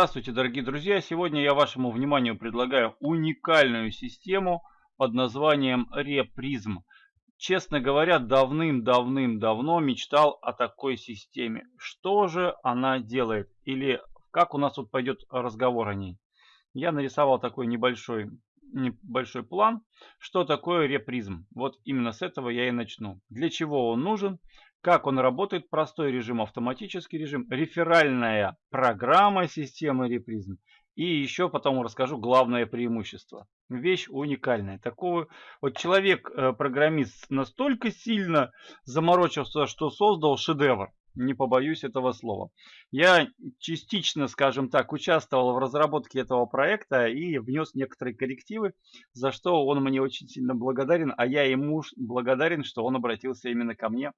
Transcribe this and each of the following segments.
Здравствуйте, дорогие друзья! Сегодня я вашему вниманию предлагаю уникальную систему под названием Reprism. Честно говоря, давным-давным-давно мечтал о такой системе. Что же она делает? Или как у нас тут пойдет разговор о ней? Я нарисовал такой небольшой, небольшой план, что такое Reprism. Вот именно с этого я и начну. Для чего он нужен? Как он работает, простой режим, автоматический режим, реферальная программа системы Reprism. И еще потом расскажу главное преимущество. Вещь уникальная. Такого вот человек-программист э, настолько сильно заморочился, что создал шедевр. Не побоюсь этого слова. Я частично, скажем так, участвовал в разработке этого проекта и внес некоторые коррективы, за что он мне очень сильно благодарен, а я ему благодарен, что он обратился именно ко мне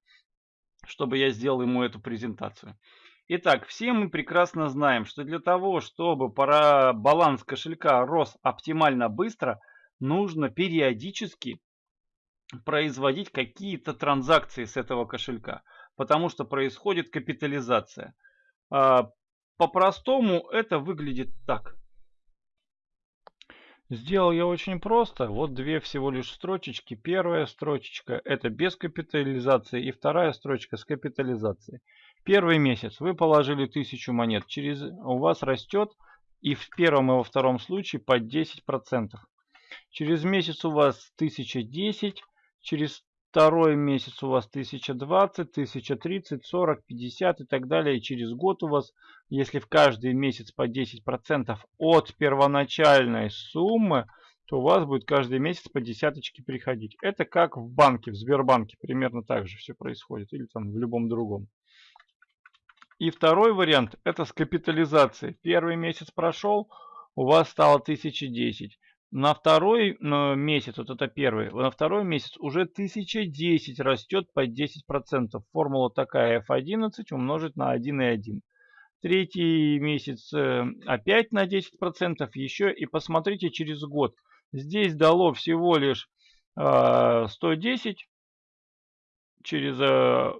чтобы я сделал ему эту презентацию. Итак, все мы прекрасно знаем, что для того, чтобы пора баланс кошелька рос оптимально быстро, нужно периодически производить какие-то транзакции с этого кошелька, потому что происходит капитализация. А, по-простому это выглядит так. Сделал я очень просто. Вот две всего лишь строчечки. Первая строчечка это без капитализации и вторая строчка с капитализацией. Первый месяц вы положили 1000 монет. Через у вас растет и в первом и во втором случае по 10%. Через месяц у вас 1010, через второй месяц у вас 1020, 1030, 40, 50 и так далее. И через год у вас, если в каждый месяц по 10% от первоначальной суммы, то у вас будет каждый месяц по десяточке приходить. Это как в банке, в Сбербанке примерно так же все происходит. Или там в любом другом. И второй вариант это с капитализацией. Первый месяц прошел, у вас стало 1010. На второй месяц, вот это первый, на второй месяц уже 1010 растет по 10%. Формула такая F11 умножить на 1,1. Третий месяц э, опять на 10% еще. И посмотрите через год. Здесь дало всего лишь 110. Э, через э,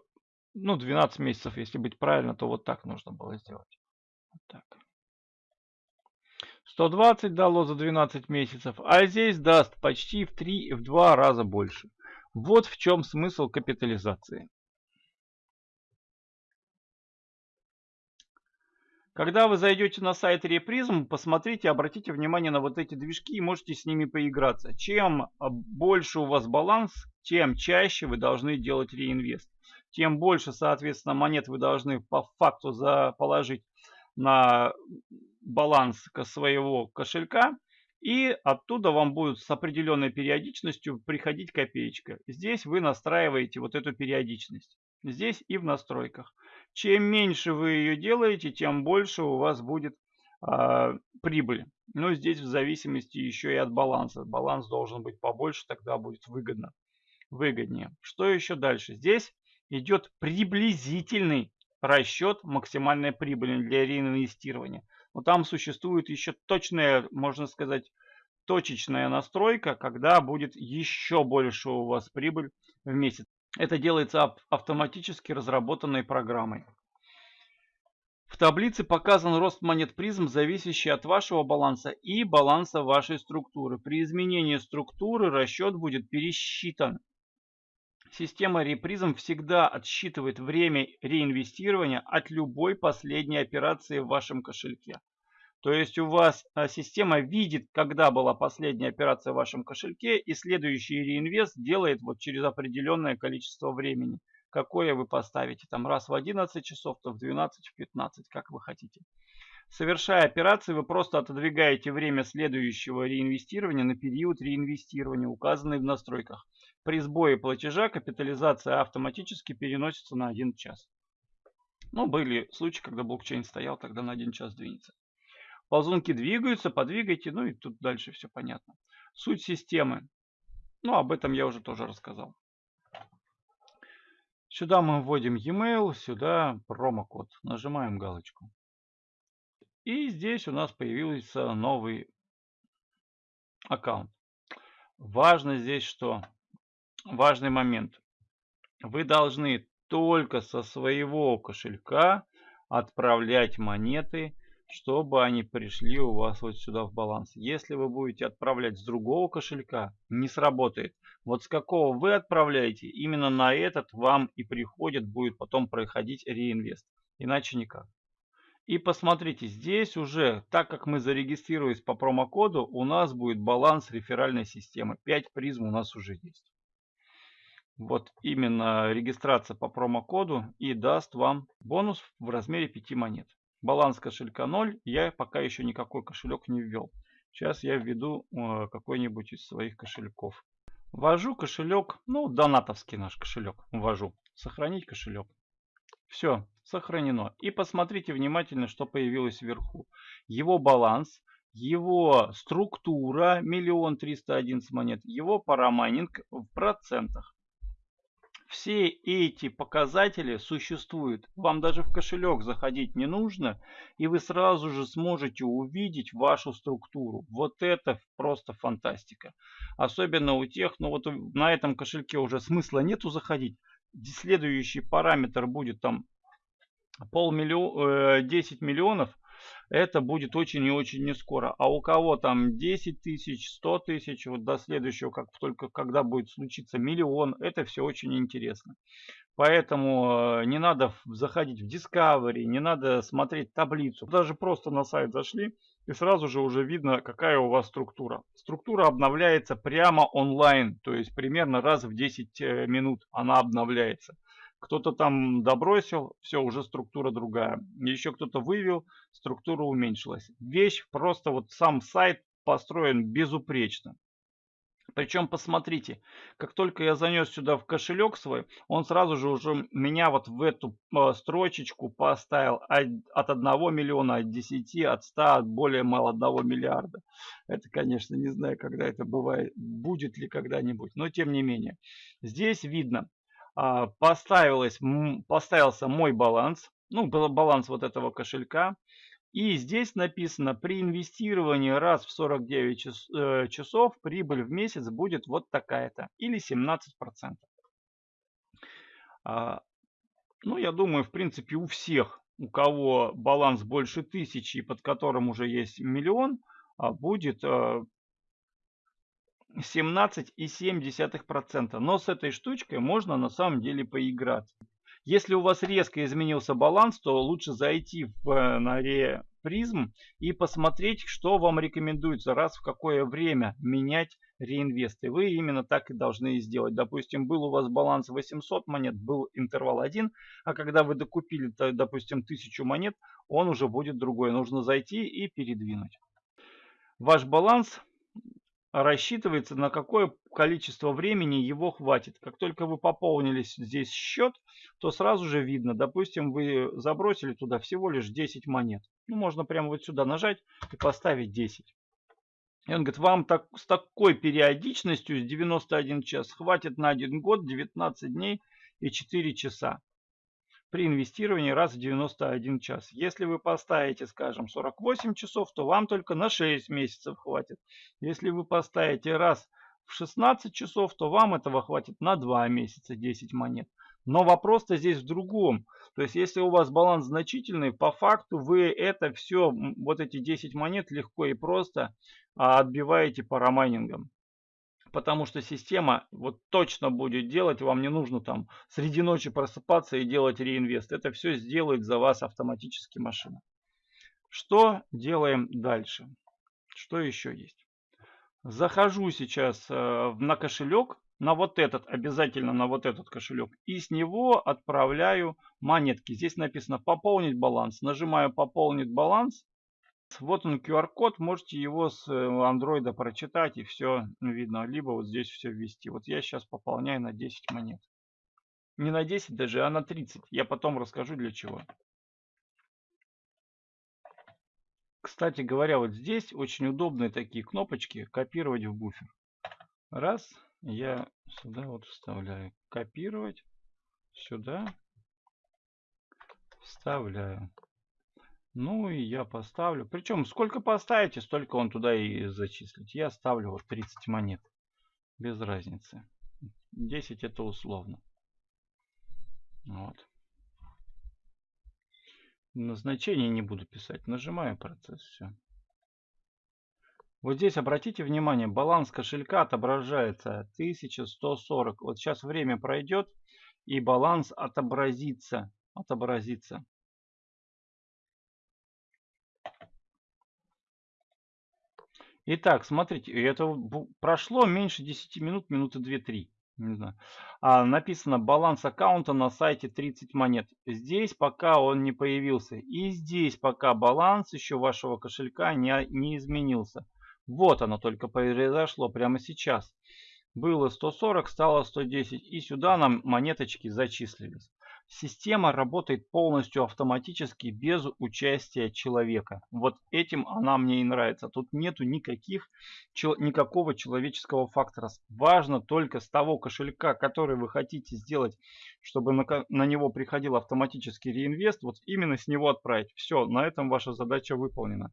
ну, 12 месяцев, если быть правильно, то вот так нужно было сделать. Вот так. 120 дало за 12 месяцев, а здесь даст почти в 3 в 2 раза больше. Вот в чем смысл капитализации. Когда вы зайдете на сайт Reprism, посмотрите, обратите внимание на вот эти движки и можете с ними поиграться. Чем больше у вас баланс, тем чаще вы должны делать реинвест. Тем больше, соответственно, монет вы должны по факту заположить на баланс своего кошелька. И оттуда вам будет с определенной периодичностью приходить копеечка. Здесь вы настраиваете вот эту периодичность. Здесь и в настройках. Чем меньше вы ее делаете, тем больше у вас будет э, прибыль. Но здесь в зависимости еще и от баланса. Баланс должен быть побольше, тогда будет выгодно. Выгоднее. Что еще дальше? Здесь идет приблизительный расчет максимальной прибыли для реинвестирования. Но там существует еще точная, можно сказать, точечная настройка, когда будет еще больше у вас прибыль в месяц. Это делается автоматически разработанной программой. В таблице показан рост монет призм, зависящий от вашего баланса и баланса вашей структуры. При изменении структуры расчет будет пересчитан Система репризм всегда отсчитывает время реинвестирования от любой последней операции в вашем кошельке. То есть у вас а, система видит, когда была последняя операция в вашем кошельке, и следующий реинвест делает вот через определенное количество времени. Какое вы поставите, там раз в 11 часов, то в 12, в 15, как вы хотите. Совершая операции, вы просто отодвигаете время следующего реинвестирования на период реинвестирования, указанный в настройках. При сбое платежа капитализация автоматически переносится на 1 час. Ну, были случаи, когда блокчейн стоял, тогда на 1 час двинется. Ползунки двигаются, подвигайте, ну и тут дальше все понятно. Суть системы. Ну, об этом я уже тоже рассказал. Сюда мы вводим e-mail, сюда промокод. Нажимаем галочку. И здесь у нас появился новый аккаунт. Важно здесь что? важный момент. Вы должны только со своего кошелька отправлять монеты чтобы они пришли у вас вот сюда в баланс. Если вы будете отправлять с другого кошелька, не сработает. Вот с какого вы отправляете, именно на этот вам и приходит, будет потом проходить реинвест. Иначе никак. И посмотрите, здесь уже, так как мы зарегистрировались по промокоду, у нас будет баланс реферальной системы. 5 призм у нас уже есть. Вот именно регистрация по промокоду и даст вам бонус в размере 5 монет. Баланс кошелька 0, я пока еще никакой кошелек не ввел. Сейчас я введу э, какой-нибудь из своих кошельков. Ввожу кошелек, ну донатовский наш кошелек ввожу. Сохранить кошелек. Все, сохранено. И посмотрите внимательно, что появилось вверху. Его баланс, его структура, миллион триста одиннадцать монет, его парамайнинг в процентах. Все эти показатели существуют. Вам даже в кошелек заходить не нужно, и вы сразу же сможете увидеть вашу структуру. Вот это просто фантастика. Особенно у тех, ну вот на этом кошельке уже смысла нету заходить следующий параметр будет там полмиллиона, 10 э, миллионов, это будет очень и очень не скоро. А у кого там 10 тысяч, 100 тысяч, вот до следующего, как только когда будет случиться миллион, это все очень интересно. Поэтому э, не надо заходить в Discovery, не надо смотреть таблицу. Даже просто на сайт зашли и сразу же уже видно, какая у вас структура. Структура обновляется прямо онлайн, то есть примерно раз в 10 э, минут она обновляется. Кто-то там добросил, все, уже структура другая. Еще кто-то вывел, структура уменьшилась. Вещь просто вот сам сайт построен безупречно. Причем посмотрите, как только я занес сюда в кошелек свой, он сразу же уже меня вот в эту э, строчечку поставил от 1 миллиона, от 10, от 100, от более мало 1 миллиарда. Это, конечно, не знаю, когда это бывает, будет ли когда-нибудь, но тем не менее. Здесь видно, а, поставилось, поставился мой баланс, ну, баланс вот этого кошелька. И здесь написано, при инвестировании раз в 49 час, э, часов прибыль в месяц будет вот такая-то, или 17%. А, ну, я думаю, в принципе, у всех, у кого баланс больше тысячи, под которым уже есть миллион, а, будет э, 17,7%. Но с этой штучкой можно на самом деле поиграться. Если у вас резко изменился баланс, то лучше зайти в э, норе призм и посмотреть, что вам рекомендуется, раз в какое время менять реинвесты. Вы именно так и должны сделать. Допустим, был у вас баланс 800 монет, был интервал 1, а когда вы докупили, допустим, 1000 монет, он уже будет другой. Нужно зайти и передвинуть. Ваш баланс рассчитывается на какое количество времени его хватит. Как только вы пополнили здесь счет, то сразу же видно, допустим, вы забросили туда всего лишь 10 монет. Ну, можно прямо вот сюда нажать и поставить 10. И он говорит, вам так, с такой периодичностью, с 91 час, хватит на 1 год, 19 дней и 4 часа при инвестировании раз в 91 час. Если вы поставите, скажем, 48 часов, то вам только на 6 месяцев хватит. Если вы поставите раз в 16 часов, то вам этого хватит на 2 месяца 10 монет. Но вопрос-то здесь в другом. То есть, если у вас баланс значительный, по факту вы это все, вот эти 10 монет легко и просто а, отбиваете парамайнингом потому что система вот точно будет делать, вам не нужно там среди ночи просыпаться и делать реинвест. Это все сделает за вас автоматически машина. Что делаем дальше? Что еще есть? Захожу сейчас э, на кошелек, на вот этот, обязательно на вот этот кошелек. И с него отправляю монетки. Здесь написано пополнить баланс. Нажимаю пополнить баланс. Вот он QR-код, можете его с андроида э, прочитать и все видно. Либо вот здесь все ввести. Вот я сейчас пополняю на 10 монет. Не на 10 даже, а на 30. Я потом расскажу для чего. Кстати говоря, вот здесь очень удобные такие кнопочки копировать в буфер. Раз, я сюда вот вставляю. Копировать, сюда вставляю. Ну и я поставлю. Причем сколько поставите, столько он туда и зачислить. Я ставлю вот 30 монет. Без разницы. 10 это условно. Вот. Назначение не буду писать. Нажимаю процесс. Все. Вот здесь обратите внимание, баланс кошелька отображается 1140. Вот сейчас время пройдет и баланс отобразится. Отобразится. Итак, смотрите, это прошло меньше 10 минут, минуты 2-3 не знаю. А, написано баланс аккаунта на сайте 30 монет. Здесь пока он не появился. И здесь пока баланс еще вашего кошелька не, не изменился. Вот оно только произошло прямо сейчас. Было 140, стало 110. И сюда нам монеточки зачислились. Система работает полностью автоматически без участия человека. Вот этим она мне и нравится. Тут нету никаких, никакого человеческого фактора. Важно только с того кошелька, который вы хотите сделать, чтобы на, на него приходил автоматический реинвест, вот именно с него отправить. Все, на этом ваша задача выполнена.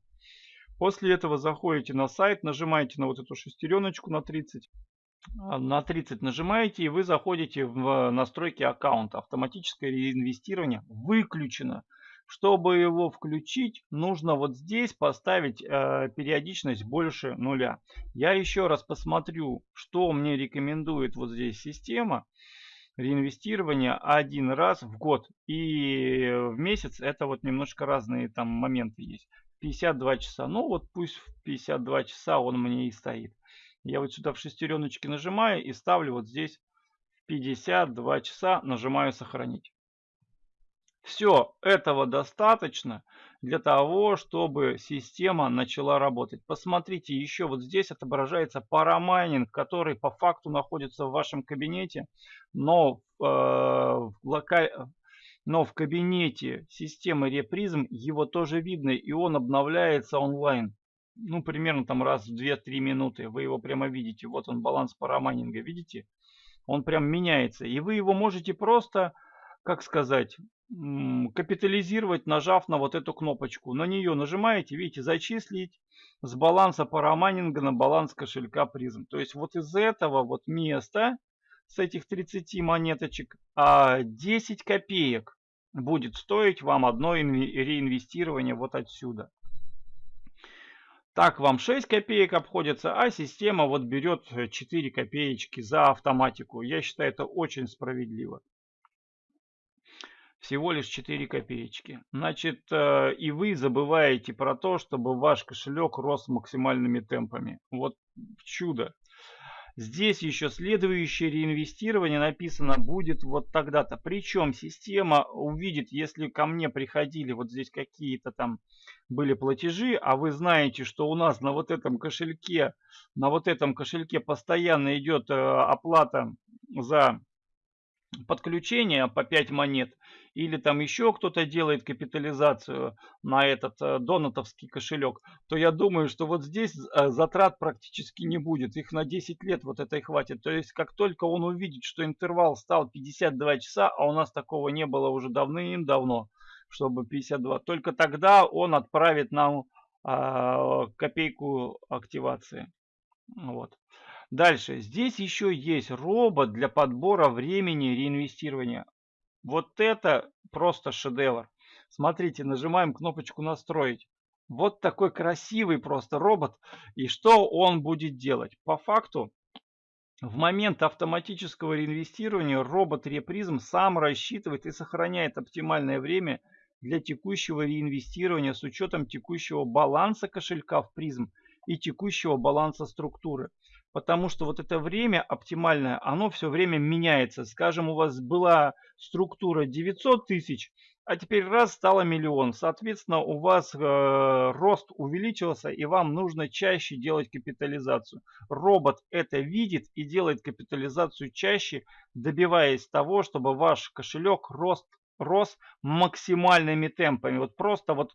После этого заходите на сайт, нажимаете на вот эту шестереночку на 30 а, на 30 нажимаете и вы заходите в настройки аккаунта. Автоматическое реинвестирование выключено. Чтобы его включить, нужно вот здесь поставить э, периодичность больше нуля. Я еще раз посмотрю, что мне рекомендует вот здесь система. Реинвестирование один раз в год и в месяц. Это вот немножко разные там моменты есть. 52 часа. Ну вот пусть в 52 часа он мне и стоит. Я вот сюда в шестереночки нажимаю и ставлю вот здесь 52 часа, нажимаю сохранить. Все, этого достаточно для того, чтобы система начала работать. Посмотрите, еще вот здесь отображается парамайнинг, который по факту находится в вашем кабинете, но, э, в, локаль... но в кабинете системы Репризм его тоже видно, и он обновляется онлайн ну, примерно там раз в 2-3 минуты. Вы его прямо видите. Вот он, баланс парамайнинга, видите? Он прям меняется. И вы его можете просто, как сказать, капитализировать, нажав на вот эту кнопочку. На нее нажимаете, видите, зачислить с баланса парамайнинга на баланс кошелька призм. То есть вот из этого вот места, с этих 30 монеточек, 10 а копеек будет стоить вам одно реинвестирование вот отсюда. Так вам 6 копеек обходится, а система вот берет 4 э, копеечки за автоматику. Я считаю это очень справедливо. Всего лишь 4 копеечки. Значит, э, и вы забываете про то, чтобы ваш кошелек рос максимальными темпами. Вот чудо. Здесь еще следующее реинвестирование написано будет вот тогда-то. Причем система увидит, если ко мне приходили вот здесь какие-то там были платежи, а вы знаете, что у нас на вот этом кошельке, на вот этом кошельке постоянно идет э, оплата за подключение по 5 монет, или там еще кто-то делает капитализацию на этот э, донатовский кошелек, то я думаю, что вот здесь э, затрат практически не будет. Их на 10 лет вот этой хватит. То есть как только он увидит, что интервал стал 52 часа, а у нас такого не было уже давным-давно, чтобы 52, только тогда он отправит нам э, копейку активации. Вот. Дальше. Здесь еще есть робот для подбора времени реинвестирования. Вот это просто шедевр. Смотрите, нажимаем кнопочку «Настроить». Вот такой красивый просто робот. И что он будет делать? По факту, в момент автоматического реинвестирования робот Репризм сам рассчитывает и сохраняет оптимальное время для текущего реинвестирования с учетом текущего баланса кошелька в призм и текущего баланса структуры. Потому что вот это время оптимальное, оно все время меняется. Скажем, у вас была структура 900 тысяч, а теперь раз стало миллион. Соответственно, у вас э, рост увеличился и вам нужно чаще делать капитализацию. Робот это видит и делает капитализацию чаще, добиваясь того, чтобы ваш кошелек рост, рос максимальными темпами. Вот просто вот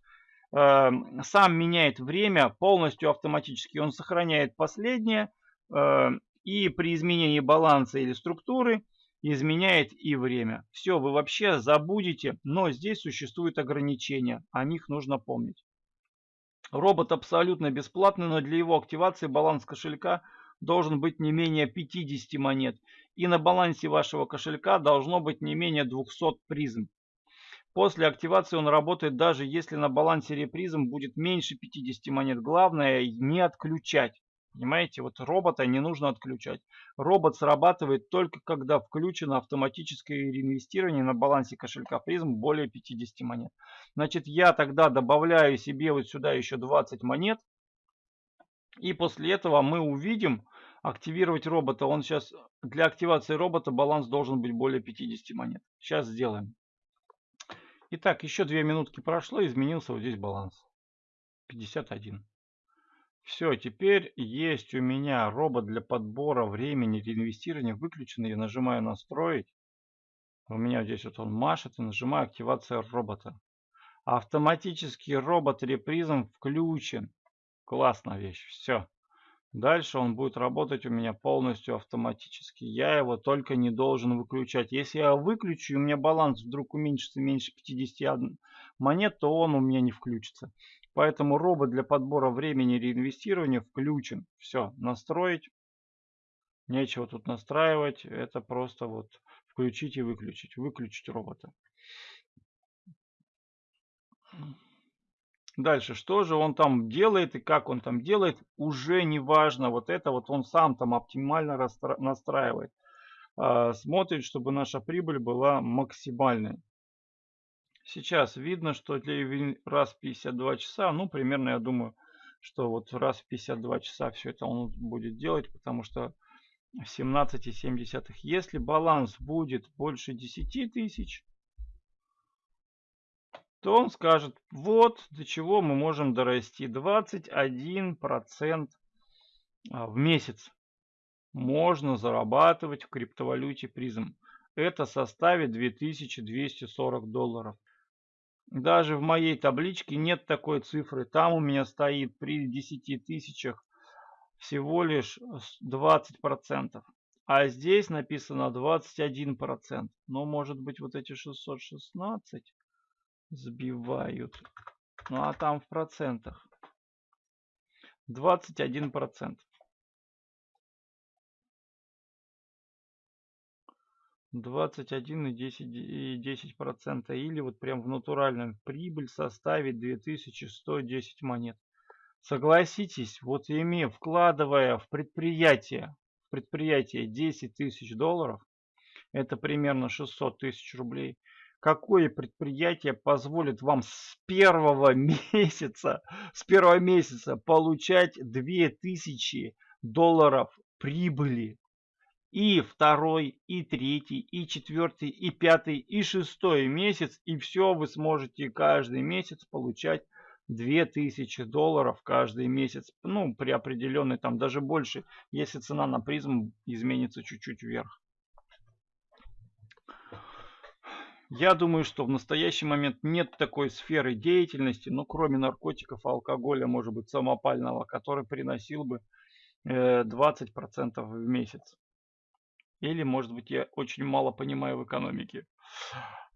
э, сам меняет время полностью автоматически. Он сохраняет последнее и при изменении баланса или структуры изменяет и время. Все, вы вообще забудете, но здесь существуют ограничения, о них нужно помнить. Робот абсолютно бесплатный, но для его активации баланс кошелька должен быть не менее 50 монет. И на балансе вашего кошелька должно быть не менее 200 призм. После активации он работает даже если на балансе репризм будет меньше 50 монет. Главное не отключать. Понимаете, вот робота не нужно отключать. Робот срабатывает только когда включено автоматическое реинвестирование на балансе кошелька призм более 50 монет. Значит, я тогда добавляю себе вот сюда еще 20 монет. И после этого мы увидим активировать робота. Он сейчас для активации робота баланс должен быть более 50 монет. Сейчас сделаем. Итак, еще две минутки прошло, изменился вот здесь баланс. 51. Все, теперь есть у меня робот для подбора времени реинвестирования выключенный. Я нажимаю настроить. У меня здесь вот он машет и нажимаю активация робота. Автоматический робот репризм включен. Классная вещь. Все. Дальше он будет работать у меня полностью автоматически. Я его только не должен выключать. Если я выключу, у меня баланс вдруг уменьшится меньше 50 монет, то он у меня не включится. Поэтому робот для подбора времени реинвестирования включен. Все, настроить. Нечего тут настраивать. Это просто вот включить и выключить. Выключить робота. Дальше, что же он там делает и как он там делает, уже не важно. Вот это вот он сам там оптимально настраивает. А, смотрит, чтобы наша прибыль была максимальной. Сейчас видно, что для раз в 52 часа, ну, примерно, я думаю, что вот раз в 52 часа все это он будет делать, потому что 17,7. Если баланс будет больше 10 тысяч, то он скажет, вот до чего мы можем дорасти. 21% а, в месяц можно зарабатывать в криптовалюте призм. Это составит 2240 долларов. Даже в моей табличке нет такой цифры. Там у меня стоит при 10 тысячах всего лишь 20%. А здесь написано 21%. Но может быть вот эти 616 сбивают. Ну а там в процентах. 21 21 и 10, и 10 процента. Или вот прям в натуральном прибыль составит 2110 монет. Согласитесь, вот имея, вкладывая в предприятие, в предприятие 10 тысяч долларов, это примерно 600 тысяч рублей, какое предприятие позволит вам с первого месяца, с первого месяца получать 2000 долларов прибыли. И второй, и третий, и четвертый, и пятый, и шестой месяц. И все вы сможете каждый месяц получать 2000 долларов каждый месяц. Ну, при определенной, там даже больше, если цена на призм изменится чуть-чуть вверх. Я думаю, что в настоящий момент нет такой сферы деятельности, ну, кроме наркотиков, алкоголя, может быть, самопального, который приносил бы 20% э, в месяц. Или, может быть, я очень мало понимаю в экономике.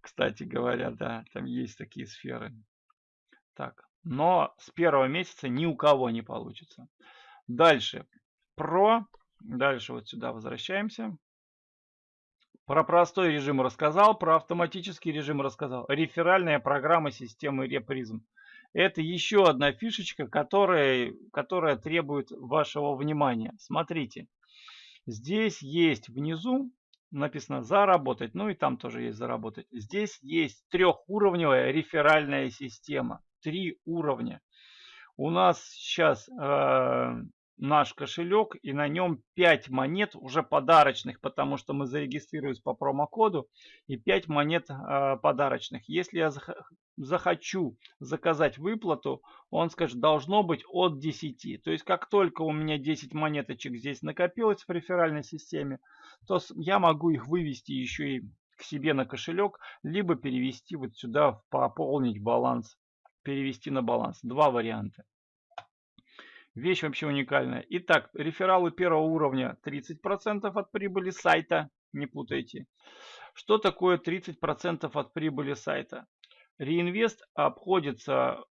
Кстати говоря, да, там есть такие сферы. Так, но с первого месяца ни у кого не получится. Дальше. Про. Дальше вот сюда возвращаемся. Про простой режим рассказал, про автоматический режим рассказал. Реферальная программа системы Репризм. Это еще одна фишечка, которая, которая требует вашего внимания. Смотрите, здесь есть внизу написано заработать, ну и там тоже есть заработать. Здесь есть трехуровневая реферальная система. Три уровня. У нас сейчас э, наш кошелек и на нем 5 монет уже подарочных, потому что мы зарегистрируемся по промокоду и 5 монет э, подарочных. Если я захочу заказать выплату, он скажет должно быть от 10. То есть как только у меня 10 монеточек здесь накопилось в реферальной системе, то я могу их вывести еще и к себе на кошелек, либо перевести вот сюда, пополнить баланс, перевести на баланс. Два варианта. Вещь вообще уникальная. Итак, рефералы первого уровня 30% от прибыли сайта. Не путайте. Что такое 30% от прибыли сайта? Реинвест обходится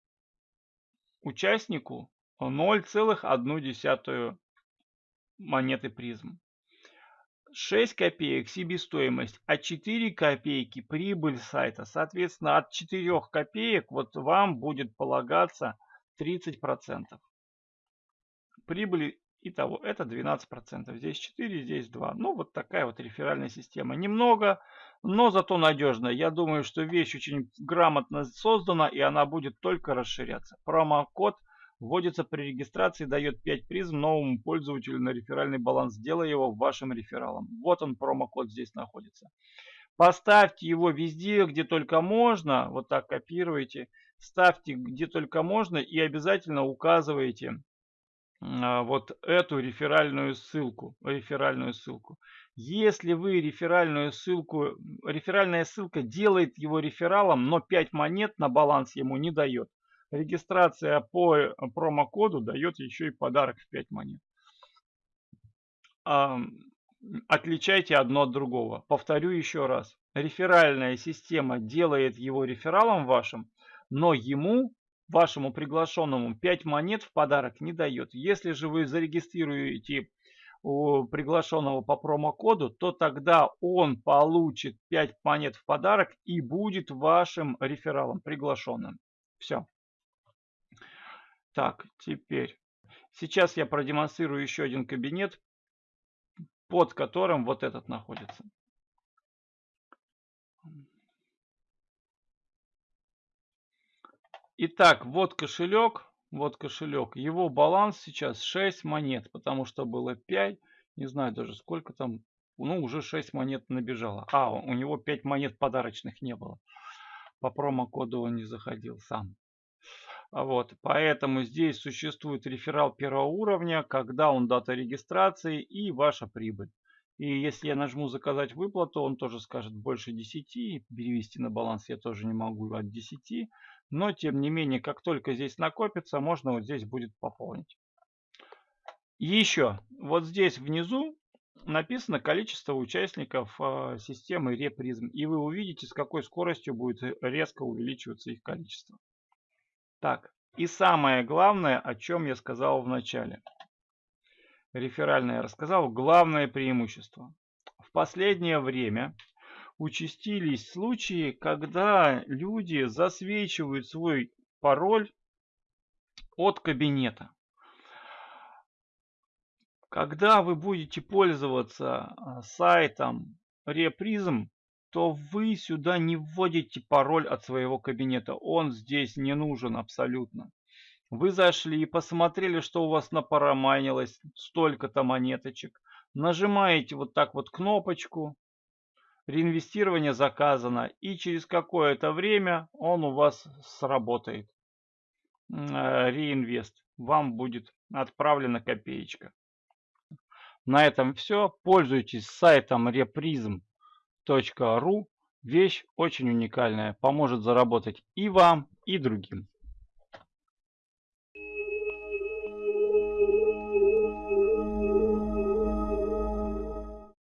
участнику 0,1 монеты призм. 6 копеек себестоимость, а 4 копейки прибыль сайта. Соответственно, от 4 копеек вот вам будет полагаться 30%. Прибыли Итого, это 12%. Здесь 4, здесь 2. Ну, вот такая вот реферальная система. Немного, но зато надежная. Я думаю, что вещь очень грамотно создана, и она будет только расширяться. Промокод вводится при регистрации, дает 5 призм новому пользователю на реферальный баланс, делая его вашим рефералом. Вот он, промокод здесь находится. Поставьте его везде, где только можно. Вот так копируйте. Ставьте где только можно и обязательно указывайте вот эту реферальную ссылку, реферальную ссылку. Если вы реферальную ссылку, реферальная ссылка делает его рефералом, но 5 монет на баланс ему не дает. Регистрация по промокоду дает еще и подарок в 5 монет. Отличайте одно от другого. Повторю еще раз. Реферальная система делает его рефералом вашим, но ему вашему приглашенному 5 монет в подарок не дает. Если же вы зарегистрируете приглашенного по промокоду, то тогда он получит 5 монет в подарок и будет вашим рефералом приглашенным. Все. Так, теперь. Сейчас я продемонстрирую еще один кабинет, под которым вот этот находится. Итак, вот кошелек, вот кошелек. Его баланс сейчас 6 монет, потому что было 5. Не знаю даже сколько там. Ну, уже 6 монет набежало. А, у него 5 монет подарочных не было. По промокоду он не заходил сам. А вот, поэтому здесь существует реферал первого уровня, когда он дата регистрации и ваша прибыль. И если я нажму заказать выплату, он тоже скажет больше 10. Перевести на баланс я тоже не могу от 10. Но тем не менее, как только здесь накопится, можно вот здесь будет пополнить. Еще, вот здесь внизу написано количество участников э, системы репризм. И вы увидите, с какой скоростью будет резко увеличиваться их количество. Так, и самое главное, о чем я сказал в начале. Реферальное я рассказал. Главное преимущество. В последнее время участились случаи, когда люди засвечивают свой пароль от кабинета. Когда вы будете пользоваться а, сайтом Reprism, то вы сюда не вводите пароль от своего кабинета. Он здесь не нужен абсолютно. Вы зашли и посмотрели, что у вас напарамайнилось столько-то монеточек. Нажимаете вот так вот кнопочку реинвестирование заказано и через какое-то время он у вас сработает. Э, реинвест. Вам будет отправлена копеечка. На этом все. Пользуйтесь сайтом reprism.ru. Вещь очень уникальная. Поможет заработать и вам, и другим.